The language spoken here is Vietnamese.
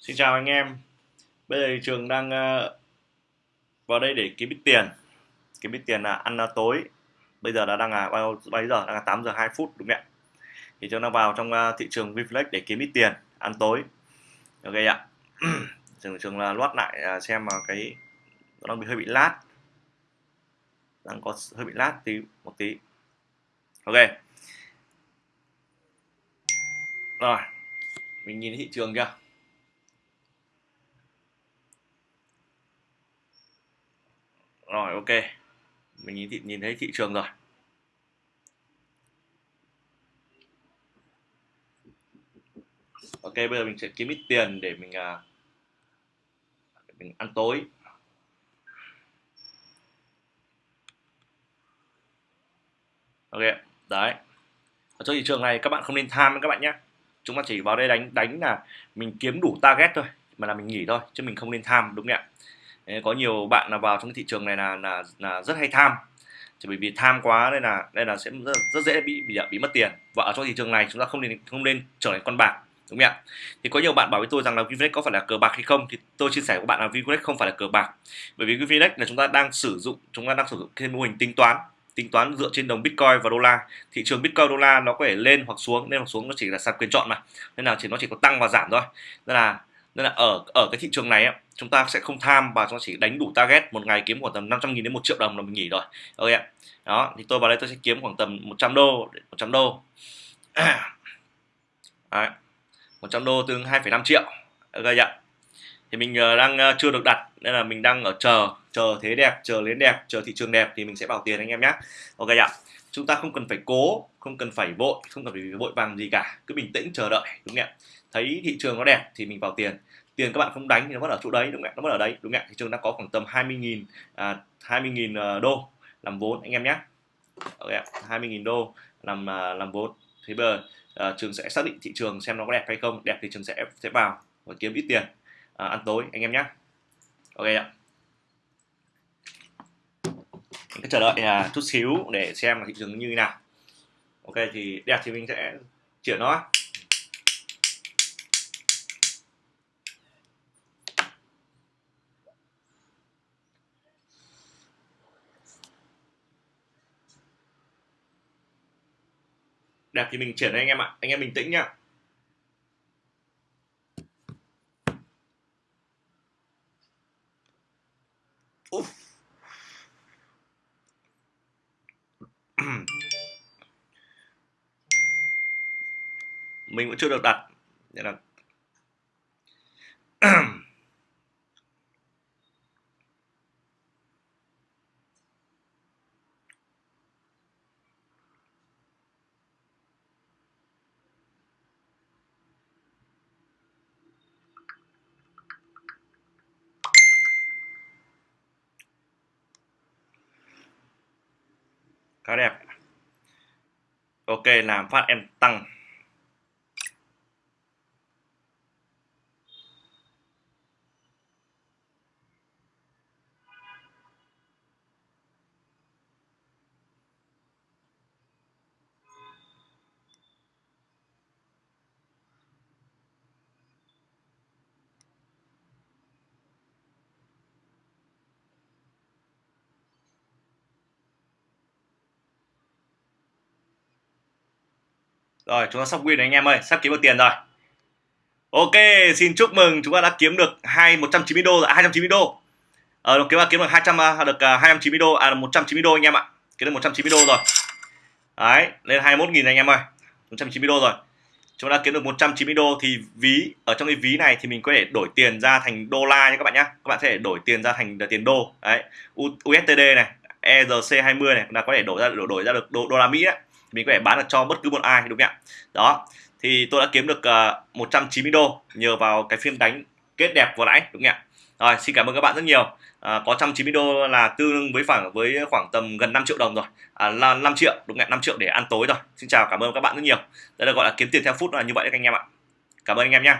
Xin chào anh em. Bây giờ thì trường đang ờ, vào đây để kiếm ít tiền. Kiếm ít tiền là ăn tối. Bây giờ đã đang là bao, bây giờ? Đang là 8 giờ 2 phút đúng không ạ? Thì trường đang vào trong ờ, thị trường Vflex để kiếm ít tiền Ăn tối. Ok ạ. Trường, trường là loát lại ờ, xem mà cái Nó đang bị hơi bị lát. Đang có hơi bị lát tí một tí. Ok. Rồi. Mình nhìn thị trường kìa. Rồi ok. Mình nhìn, thị, nhìn thấy thị trường rồi. Ok bây giờ mình sẽ kiếm ít tiền để mình à, để mình ăn tối. Ok đấy. Ở chỗ thị trường này các bạn không nên tham các bạn nhé. Chúng ta chỉ vào đây đánh đánh là mình kiếm đủ target thôi mà là mình nghỉ thôi chứ mình không nên tham đúng không ạ? Có nhiều bạn là vào trong cái thị trường này là là, là rất hay tham. Chỉ bởi vì tham quá nên là đây là sẽ rất, rất dễ bị bị bị mất tiền. Và ở trong thị trường này chúng ta không nên không nên trở thành con bạc đúng không ạ? Thì có nhiều bạn bảo với tôi rằng là Vinflex có phải là cờ bạc hay không? Thì tôi chia sẻ với bạn là Vinflex không phải là cờ bạc. Bởi vì Vinflex là chúng ta đang sử dụng chúng ta đang sử dụng cái mô hình tính toán tính toán dựa trên đồng Bitcoin và đô la. Thị trường Bitcoin đô la nó có thể lên hoặc xuống lên hoặc xuống nó chỉ là sàn quyền chọn mà. Nên là chỉ nó chỉ có tăng và giảm thôi. Nên là nên là ở ở cái thị trường này chúng ta sẽ không tham và chúng ta chỉ đánh đủ target. Một ngày kiếm khoảng tầm 500 nghìn đến 1 triệu đồng là mình nghỉ rồi. Ok ạ. Đó thì tôi vào đây tôi sẽ kiếm khoảng tầm 100 đô 100 đô. Đấy. 100 đô tương 2,5 triệu. Ok ạ. Thì mình ờ, đang ờ, chưa được đặt nên là mình đang ở chờ chờ thế đẹp chờ đến đẹp chờ thị trường đẹp thì mình sẽ bảo tiền anh em nhé ok ạ chúng ta không cần phải cố không cần phải vội không cần phải vội vàng gì cả cứ bình tĩnh chờ đợi đúng không ạ? Thấy thị trường nó đẹp thì mình vào tiền. Tiền các bạn không đánh thì nó vẫn ở chỗ đấy đúng không ạ? Nó vẫn ở đấy đúng không ạ? Thị trường đang có khoảng tầm 20.000 à, 20.000 ờ, đô làm vốn anh em nhé. Okay, 20.000 đô làm à, làm vốn. Thế bây giờ à, trường sẽ xác định thị trường xem nó có đẹp hay không. Đẹp thì trường sẽ sẽ vào và kiếm ít tiền à, ăn tối anh em nhé. Ok ạ mình cứ chờ đợi uh, chút xíu để xem là thị trường như thế nào. Ok thì đẹp thì mình sẽ chuyển nó. Đẹp thì mình chuyển anh em ạ. Anh em bình tĩnh nhá. Oof. Mình vẫn chưa được đặt. Nên là khá đẹp. Ok làm phát em tăng. Rồi chúng ta sắp win anh em ơi, sắp kiếm được tiền rồi. Ok, xin chúc mừng chúng ta đã kiếm được 2 190 đô rồi, à, 290 đô. Ờ kiếm kiếm được 200 à, được à, 290 đô à 190 đô anh em ạ. Kiếm được 190 đô rồi. Đấy, lên 21 000 anh em ơi. 190 đô rồi. Chúng ta kiếm được 190 đô thì ví ở trong cái ví này thì mình có thể đổi tiền ra thành đô la nha các bạn nhá. Các bạn sẽ đổi tiền ra thành tiền đô. Đấy, USDT này, ERC20 này là có thể đổi ra đổi, đổi ra được đô, đô la Mỹ ấy mình có thể bán được cho bất cứ một ai đúng không ạ? Đó thì tôi đã kiếm được ờ, uh, 190 đô nhờ vào cái phiên đánh kết đẹp vừa nãy đúng không ạ? Rồi xin cảm ơn các bạn rất nhiều. À, có 190 đô là tương đương với khoảng với khoảng tầm gần 5 triệu đồng rồi. À, là 5 triệu đúng không ạ? 5 triệu để ăn tối rồi. Xin chào cảm ơn các bạn rất nhiều. Đây là gọi là kiếm tiền theo phút là như vậy các anh em ạ. Cảm ơn anh em nhé